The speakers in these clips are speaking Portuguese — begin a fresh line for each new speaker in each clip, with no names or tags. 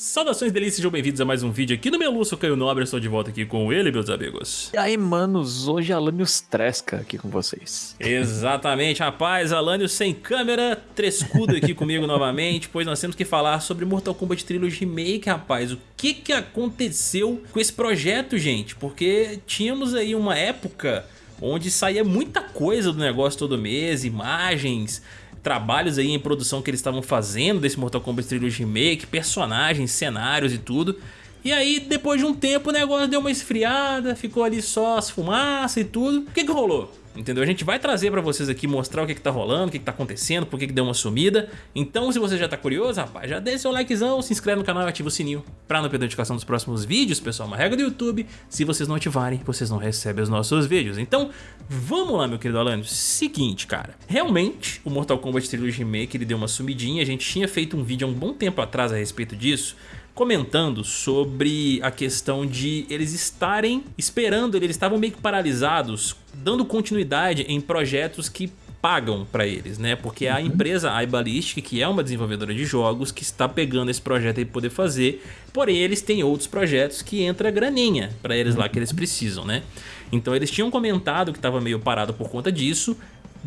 Saudações delícias, sejam bem-vindos a mais um vídeo aqui no meu Lúcio Caio Nobre, estou de volta aqui com ele, meus amigos.
E aí, manos, hoje Alanios Tresca aqui com vocês.
Exatamente, rapaz, Alanios sem câmera, trescudo aqui comigo novamente, pois nós temos que falar sobre Mortal Kombat Trilogy Remake, rapaz. O que que aconteceu com esse projeto, gente? Porque tínhamos aí uma época onde saía muita coisa do negócio todo mês, imagens, trabalhos aí em produção que eles estavam fazendo desse Mortal Kombat Trilogy Remake, personagens, cenários e tudo. E aí, depois de um tempo, o negócio deu uma esfriada, ficou ali só as fumaças e tudo. O que que rolou? Entendeu? A gente vai trazer pra vocês aqui, mostrar o que que tá rolando, o que que tá acontecendo, por que que deu uma sumida. Então, se você já tá curioso, rapaz, já deixa seu likezão, se inscreve no canal e ativa o sininho pra não perder a notificação dos próximos vídeos, pessoal. Uma regra do YouTube, se vocês não ativarem, vocês não recebem os nossos vídeos. Então, vamos lá, meu querido Alan. Seguinte, cara. Realmente, o Mortal Kombat Trilogy Remake, ele deu uma sumidinha. A gente tinha feito um vídeo há um bom tempo atrás a respeito disso comentando sobre a questão de eles estarem esperando, eles estavam meio que paralisados, dando continuidade em projetos que pagam para eles, né? Porque a uhum. empresa iBallistic, que é uma desenvolvedora de jogos, que está pegando esse projeto para poder fazer, porém eles têm outros projetos que entra graninha para eles lá que eles precisam, né? Então eles tinham comentado que estava meio parado por conta disso,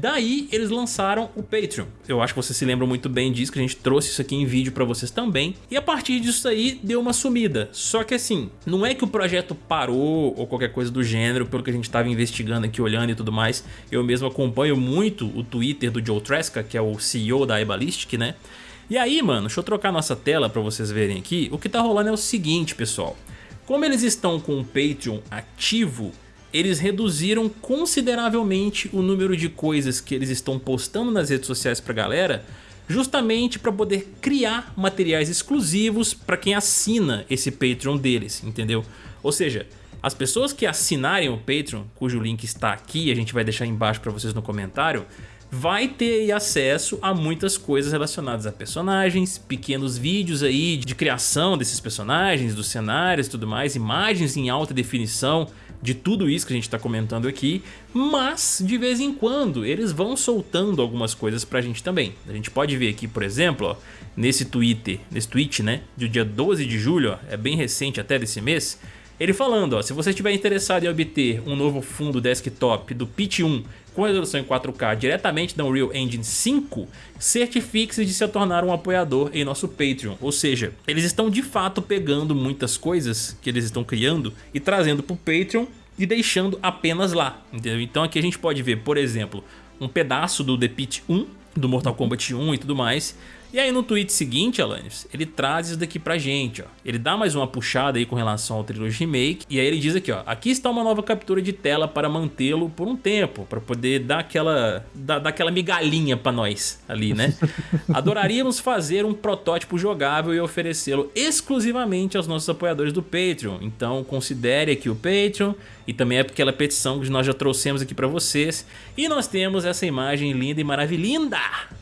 Daí eles lançaram o Patreon. Eu acho que vocês se lembram muito bem disso, que a gente trouxe isso aqui em vídeo pra vocês também. E a partir disso aí deu uma sumida. Só que assim, não é que o projeto parou ou qualquer coisa do gênero, pelo que a gente estava investigando aqui, olhando e tudo mais. Eu mesmo acompanho muito o Twitter do Joe Tresca, que é o CEO da iBallistic, né? E aí, mano, deixa eu trocar nossa tela pra vocês verem aqui. O que tá rolando é o seguinte, pessoal. Como eles estão com o Patreon ativo, eles reduziram consideravelmente o número de coisas que eles estão postando nas redes sociais pra galera justamente para poder criar materiais exclusivos para quem assina esse Patreon deles, entendeu? Ou seja, as pessoas que assinarem o Patreon, cujo link está aqui, a gente vai deixar embaixo para vocês no comentário, vai ter acesso a muitas coisas relacionadas a personagens, pequenos vídeos aí de criação desses personagens, dos cenários e tudo mais, imagens em alta definição, de tudo isso que a gente está comentando aqui, mas de vez em quando eles vão soltando algumas coisas pra gente também. A gente pode ver aqui, por exemplo, ó, nesse Twitter, nesse tweet, né, do dia 12 de julho, ó, é bem recente até desse mês, ele falando, ó, se você estiver interessado em obter um novo fundo desktop do Pitch 1 com resolução em 4K diretamente da Unreal Engine 5, certifique-se de se tornar um apoiador em nosso Patreon. Ou seja, eles estão de fato pegando muitas coisas que eles estão criando e trazendo para o Patreon e deixando apenas lá. Entendeu? Então aqui a gente pode ver, por exemplo, um pedaço do The Pit 1, do Mortal Kombat 1 e tudo mais, e aí no tweet seguinte, Alanis, ele traz isso daqui pra gente, ó. Ele dá mais uma puxada aí com relação ao Trilogy Remake, e aí ele diz aqui, ó, aqui está uma nova captura de tela para mantê-lo por um tempo, para poder dar aquela, dar, dar aquela migalhinha pra nós ali, né? Adoraríamos fazer um protótipo jogável e oferecê-lo exclusivamente aos nossos apoiadores do Patreon, então considere aqui o Patreon, e também é aquela petição que nós já trouxemos aqui pra vocês, e nós temos essa imagem linda e maravilhosa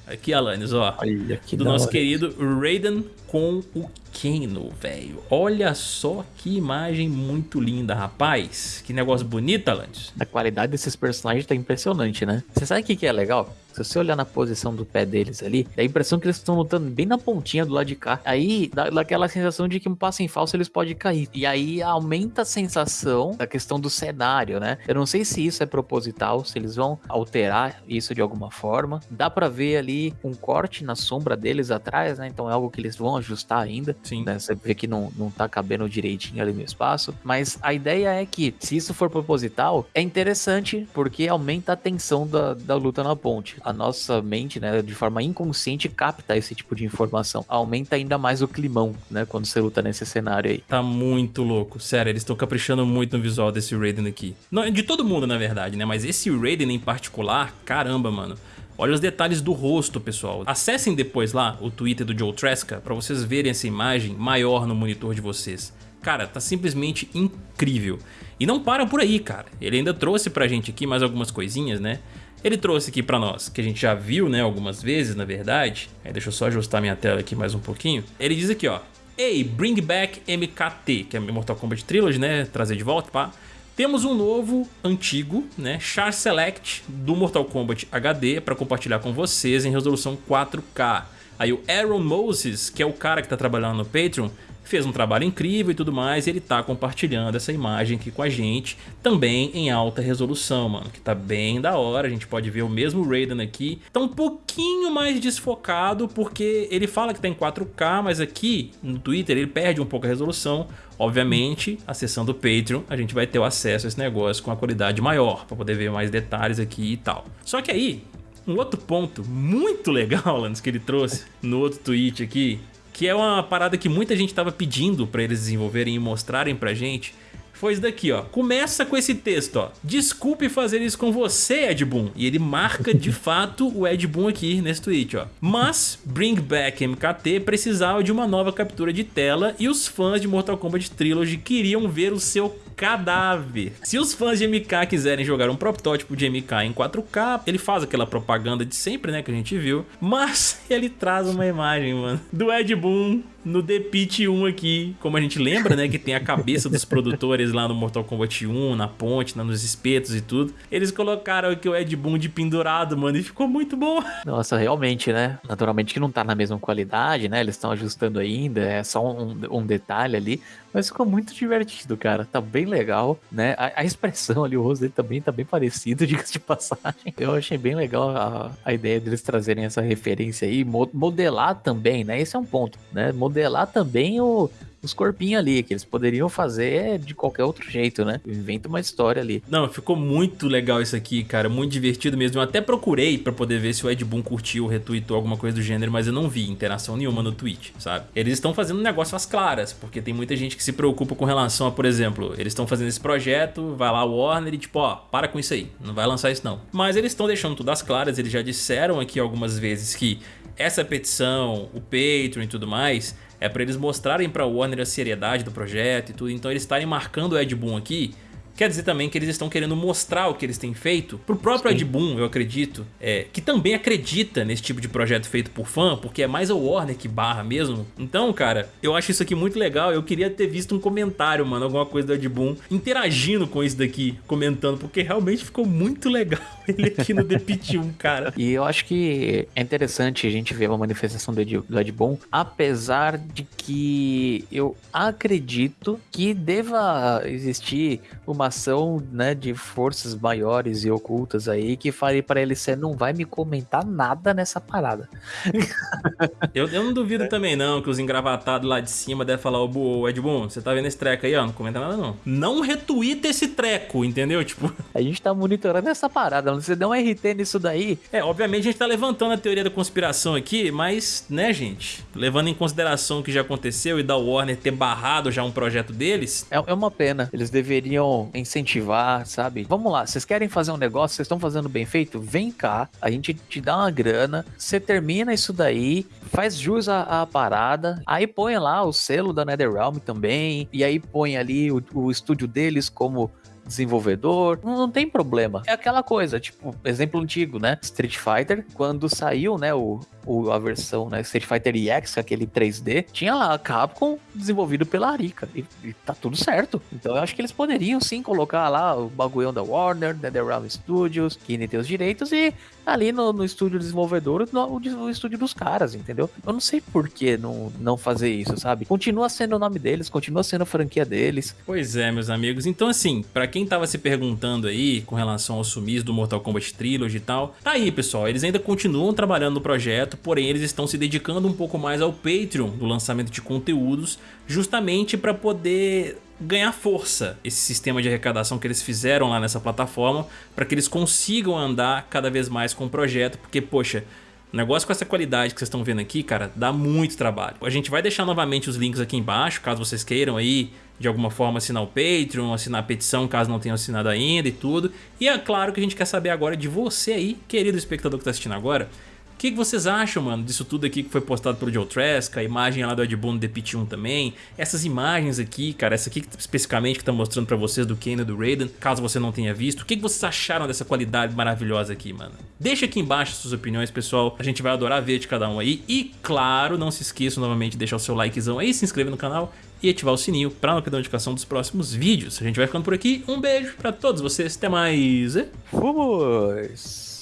Aqui, Alanis, ó.
Olha que
do nosso querido Raiden com o Kano, velho. Olha só que imagem muito linda, rapaz. Que negócio bonito, Alanis.
A qualidade desses personagens tá impressionante, né? Você sabe o que, que é legal? Se você olhar na posição do pé deles ali, dá a impressão que eles estão lutando bem na pontinha do lado de cá. Aí dá, dá aquela sensação de que um passo em falso eles podem cair. E aí aumenta a sensação da questão do cenário, né? Eu não sei se isso é proposital, se eles vão alterar isso de alguma forma. Dá para ver ali um corte na sombra deles atrás, né? Então é algo que eles vão ajustar ainda.
Sim.
Né? Você vê que não, não tá cabendo direitinho ali no espaço. Mas a ideia é que, se isso for proposital, é interessante porque aumenta a tensão da, da luta na ponte a nossa mente, né, de forma inconsciente, capta esse tipo de informação. Aumenta ainda mais o climão, né, quando você luta nesse cenário aí.
Tá muito louco. Sério, eles estão caprichando muito no visual desse Raiden aqui. Não, de todo mundo, na verdade, né, mas esse Raiden em particular, caramba, mano. Olha os detalhes do rosto, pessoal. Acessem depois lá o Twitter do Joe Tresca para vocês verem essa imagem maior no monitor de vocês. Cara, tá simplesmente incrível. E não para por aí, cara. Ele ainda trouxe pra gente aqui mais algumas coisinhas, né? Ele trouxe aqui pra nós, que a gente já viu, né, algumas vezes, na verdade. Aí deixa eu só ajustar minha tela aqui mais um pouquinho. Ele diz aqui, ó. Ei, bring back MKT, que é Mortal Kombat Trilogy, né, trazer de volta, pá. Temos um novo, antigo, né, Char Select do Mortal Kombat HD para compartilhar com vocês em resolução 4K. Aí o Aaron Moses, que é o cara que tá trabalhando no Patreon, fez um trabalho incrível e tudo mais, e ele tá compartilhando essa imagem aqui com a gente, também em alta resolução, mano, que tá bem da hora, a gente pode ver o mesmo Raiden aqui, tá um pouquinho mais desfocado, porque ele fala que tá em 4K, mas aqui no Twitter ele perde um pouco a resolução, Obviamente, acessando o Patreon, a gente vai ter o acesso a esse negócio com a qualidade maior, para poder ver mais detalhes aqui e tal. Só que aí, um outro ponto muito legal, Lance, que ele trouxe no outro tweet aqui, que é uma parada que muita gente estava pedindo para eles desenvolverem e mostrarem pra gente, foi isso daqui, ó. Começa com esse texto, ó. Desculpe fazer isso com você, Ed Boon. E ele marca de fato o Ed Boon aqui nesse tweet, ó. Mas Bring Back MKT precisava de uma nova captura de tela e os fãs de Mortal Kombat Trilogy queriam ver o seu cadáver. Se os fãs de MK quiserem jogar um protótipo de MK em 4K, ele faz aquela propaganda de sempre, né, que a gente viu, mas ele traz uma imagem, mano, do Ed Boon no The Pit 1 aqui, como a gente lembra, né, que tem a cabeça dos produtores lá no Mortal Kombat 1, na ponte, né, nos espetos e tudo. Eles colocaram aqui o Ed Boon de pendurado, mano, e ficou muito bom.
Nossa, realmente, né? Naturalmente que não tá na mesma qualidade, né? Eles estão ajustando ainda, é só um, um detalhe ali, mas ficou muito divertido, cara. Tá bem legal, né? A, a expressão ali, o rosto dele também tá bem parecido, diga-se de passagem. Eu achei bem legal a, a ideia deles trazerem essa referência aí, modelar também, né? Esse é um ponto, né? Modelar também o, os corpinhos ali, que eles poderiam fazer de qualquer outro jeito, né? Inventa uma história ali.
Não, ficou muito legal isso aqui, cara, muito divertido mesmo. Eu até procurei pra poder ver se o Ed Boon curtiu, retweetou alguma coisa do gênero, mas eu não vi interação nenhuma no tweet, sabe? Eles estão fazendo negócio às claras, porque tem muita gente que se preocupa com relação a, por exemplo, eles estão fazendo esse projeto, vai lá o Warner e tipo, ó, para com isso aí, não vai lançar isso não. Mas eles estão deixando tudo às claras, eles já disseram aqui algumas vezes que essa petição, o Patreon e tudo mais, é para eles mostrarem para Warner a seriedade do projeto e tudo, então eles estarem marcando o Ed Boon aqui Quer dizer também que eles estão querendo mostrar o que eles têm feito pro próprio Sim. Ed Boon, eu acredito, é, que também acredita nesse tipo de projeto feito por fã, porque é mais a Warner que barra mesmo. Então, cara, eu acho isso aqui muito legal. Eu queria ter visto um comentário, mano, alguma coisa do Ed Boon interagindo com isso daqui, comentando, porque realmente ficou muito legal ele aqui no The Pit 1, cara.
E eu acho que é interessante a gente ver uma manifestação do Ed, do Ed Boon, apesar de que eu acredito que deva existir uma ação, né, de forças maiores e ocultas aí que falei para ele, você não vai me comentar nada nessa parada.
eu, eu não duvido é. também não que os engravatados lá de cima devem falar, ô oh, Ed Boon, você tá vendo esse treco aí, ó, não comenta nada não. Não retuita esse treco, entendeu? Tipo...
A gente tá monitorando essa parada, você deu um RT nisso daí.
É, obviamente a gente tá levantando a teoria da conspiração aqui, mas, né, gente, levando em consideração o que já aconteceu e da Warner ter barrado já um projeto deles...
É, é uma pena, eles deveriam incentivar, sabe? Vamos lá, vocês querem fazer um negócio, vocês estão fazendo bem feito? Vem cá, a gente te dá uma grana, você termina isso daí, faz jus à, à, parada, aí põe lá o selo da NetherRealm também, e aí põe ali o, o estúdio deles como desenvolvedor, não, não, tem problema. É aquela coisa, tipo, exemplo antigo, né? Street Fighter, quando saiu, né, o, o, a versão, né, Street Fighter EX, aquele 3D, tinha lá a Capcom desenvolvido pela Arica, e, e tá tudo certo. Então eu acho que eles poderiam sim colocar lá o bagulhão da Warner, NetherRealm Studios, que nem tem os direitos, e ali no, no estúdio desenvolvedor, no, o, estúdio dos caras, entendeu? Eu não sei por que não, não fazer isso, sabe? Continua sendo o nome deles, continua sendo a franquia deles.
Pois é, meus amigos. Então, assim, para quem tava se perguntando aí com relação ao sumiço do Mortal Kombat Trilogy e tal, tá aí, pessoal. Eles ainda continuam trabalhando no projeto, porém eles estão se dedicando um pouco mais ao Patreon do lançamento de conteúdos, justamente para poder ganhar força esse sistema de arrecadação que eles fizeram lá nessa plataforma para que eles consigam andar cada vez mais com o projeto, porque, poxa, negócio com essa qualidade que vocês estão vendo aqui, cara, dá muito trabalho. A gente vai deixar novamente os links aqui embaixo, caso vocês queiram aí, de alguma forma, assinar o Patreon, assinar a petição, caso não tenham assinado ainda e tudo. E é claro que a gente quer saber agora de você aí, querido espectador que está assistindo agora, o que, que, vocês acham, mano, disso tudo aqui que foi postado pelo Joe Trask, a imagem lá do Ed Boon do Pit 1 também, essas imagens aqui, cara, essa aqui especificamente que tá mostrando pra vocês do Kane e do Raiden, caso você não tenha visto, o que, que vocês acharam dessa qualidade maravilhosa aqui, mano? Deixa aqui embaixo suas opiniões, pessoal, a gente vai adorar ver de cada um aí, e claro, não se esqueça novamente de deixar o seu likezão aí, se inscrever no canal e ativar o sininho para não perder a notificação dos próximos vídeos. A gente vai ficando por aqui, um beijo pra todos vocês, até mais!
Fomos!